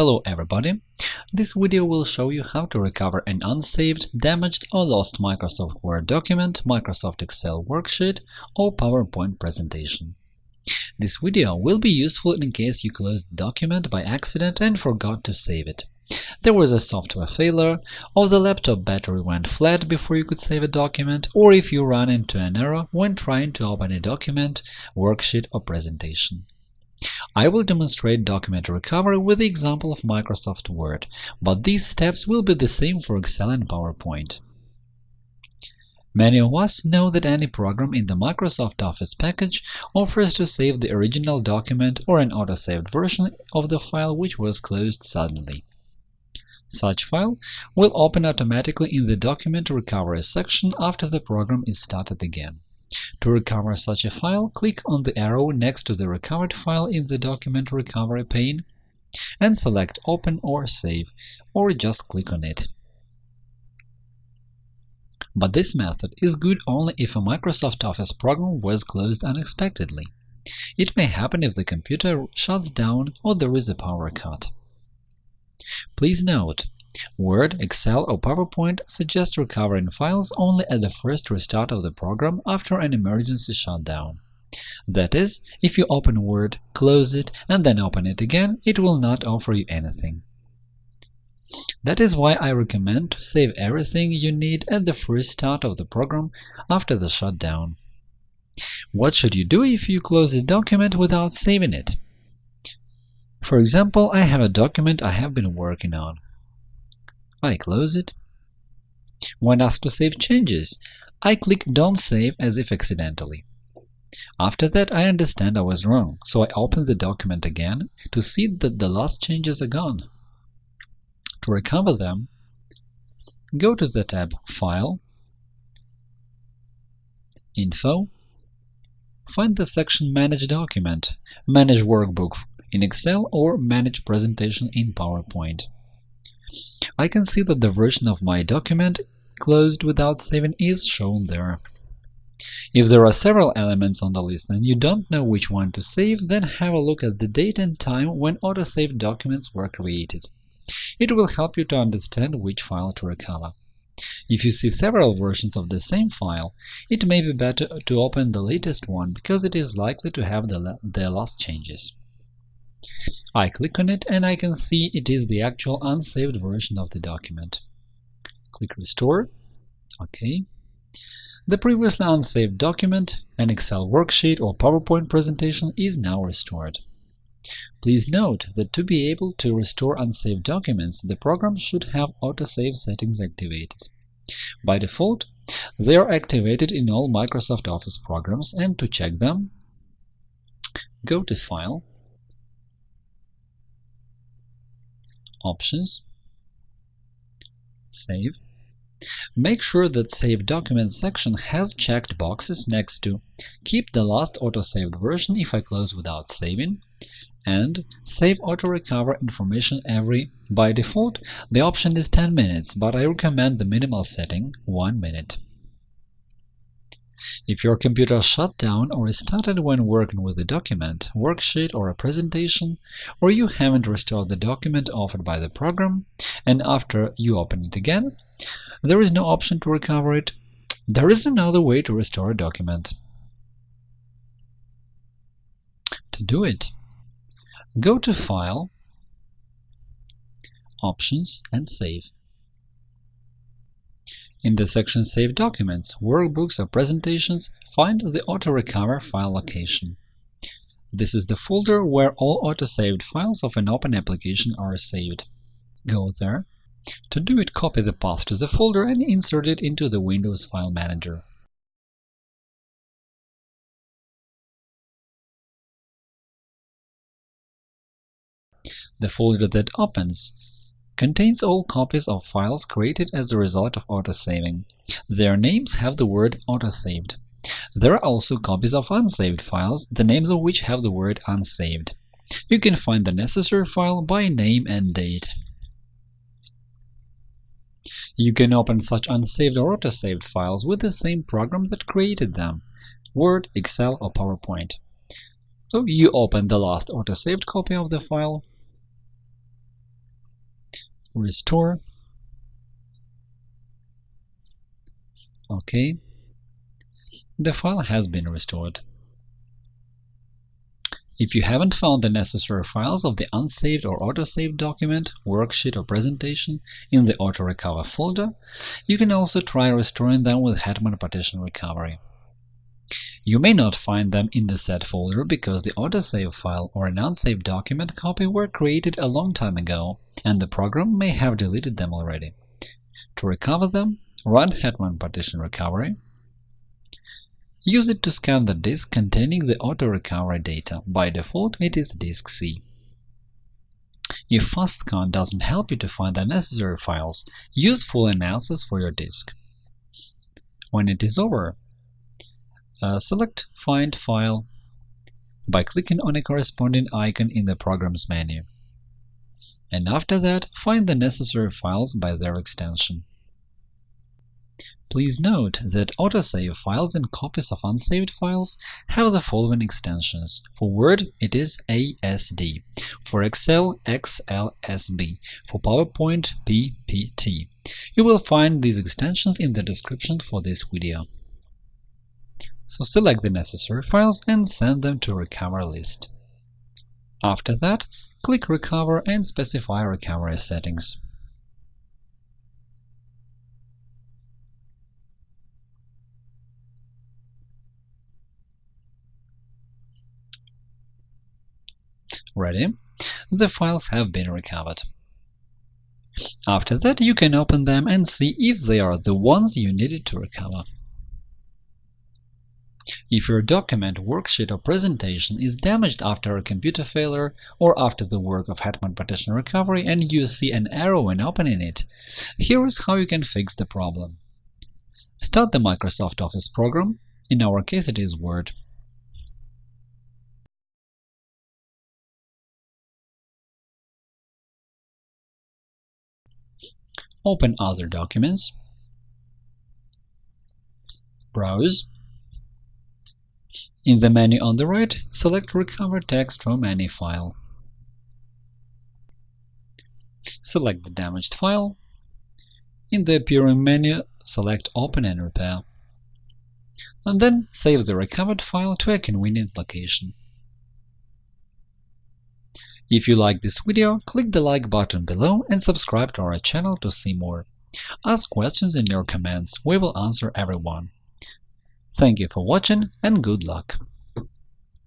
Hello everybody! This video will show you how to recover an unsaved, damaged or lost Microsoft Word document, Microsoft Excel worksheet or PowerPoint presentation. This video will be useful in case you closed the document by accident and forgot to save it. There was a software failure, or the laptop battery went flat before you could save a document, or if you ran into an error when trying to open a document, worksheet or presentation. I will demonstrate document recovery with the example of Microsoft Word, but these steps will be the same for Excel and PowerPoint. Many of us know that any program in the Microsoft Office package offers to save the original document or an auto-saved version of the file which was closed suddenly. Such file will open automatically in the Document Recovery section after the program is started again. To recover such a file, click on the arrow next to the recovered file in the Document Recovery pane and select Open or Save, or just click on it. But this method is good only if a Microsoft Office program was closed unexpectedly. It may happen if the computer shuts down or there is a power cut. Please note Word, Excel, or PowerPoint suggest recovering files only at the first restart of the program after an emergency shutdown. That is, if you open Word, close it, and then open it again, it will not offer you anything. That is why I recommend to save everything you need at the first start of the program after the shutdown. What should you do if you close a document without saving it? For example, I have a document I have been working on. I close it. When asked to save changes, I click Don't save as if accidentally. After that, I understand I was wrong, so I open the document again to see that the last changes are gone. To recover them, go to the tab File, Info, find the section Manage Document, Manage Workbook in Excel or Manage Presentation in PowerPoint. I can see that the version of my document closed without saving is shown there. If there are several elements on the list and you don't know which one to save, then have a look at the date and time when autosaved documents were created. It will help you to understand which file to recover. If you see several versions of the same file, it may be better to open the latest one because it is likely to have the, the last changes. I click on it and I can see it is the actual unsaved version of the document. Click Restore. OK. The previously unsaved document, an Excel worksheet or PowerPoint presentation is now restored. Please note that to be able to restore unsaved documents, the program should have autosave settings activated. By default, they are activated in all Microsoft Office programs, and to check them, go to File, Options, Save. Make sure that Save Documents section has checked boxes next to Keep the last autosaved version if I close without saving, and Save Auto Recover information every. By default, the option is 10 minutes, but I recommend the minimal setting 1 minute. If your computer shut down or restarted when working with a document, worksheet, or a presentation, or you haven't restored the document offered by the program, and after you open it again, there is no option to recover it, there is another way to restore a document. To do it, go to File, Options, and Save. In the section Save Documents, Workbooks or Presentations, find the Auto-Recover file location. This is the folder where all auto-saved files of an open application are saved. Go there. To do it, copy the path to the folder and insert it into the Windows File Manager. The folder that opens contains all copies of files created as a result of autosaving. Their names have the word autosaved. There are also copies of unsaved files, the names of which have the word unsaved. You can find the necessary file by name and date. You can open such unsaved or autosaved files with the same program that created them – Word, Excel, or PowerPoint. So you open the last autosaved copy of the file, restore. OK. The file has been restored. If you haven't found the necessary files of the unsaved or autosaved document, worksheet or presentation in the Auto Recover folder, you can also try restoring them with Hetman Partition Recovery. You may not find them in the set folder because the autosave file or an unsaved document copy were created a long time ago, and the program may have deleted them already. To recover them, run Hetman Partition Recovery Use it to scan the disk containing the auto-recovery data. By default, it is disk C. If FastScan doesn't help you to find the necessary files, use full analysis for your disk. When it is over, uh, select Find File by clicking on a corresponding icon in the Programs menu. And after that, find the necessary files by their extension. Please note that autosave files and copies of unsaved files have the following extensions. For Word, it is ASD. For Excel, XLSB. For PowerPoint, PPT. You will find these extensions in the description for this video. So select the necessary files and send them to Recover list. After that, click Recover and specify recovery settings. Ready? The files have been recovered. After that, you can open them and see if they are the ones you needed to recover. If your document, worksheet or presentation is damaged after a computer failure or after the work of Hetman Partition Recovery and you see an error when opening it, here is how you can fix the problem. Start the Microsoft Office program, in our case it is Word. Open other documents, browse. In the menu on the right, select Recover text from any file. Select the damaged file. In the appearing menu, select Open and Repair. And then save the recovered file to a convenient location. If you like this video, click the like button below and subscribe to our channel to see more. Ask questions in your comments, we will answer everyone. Thank you for watching and good luck!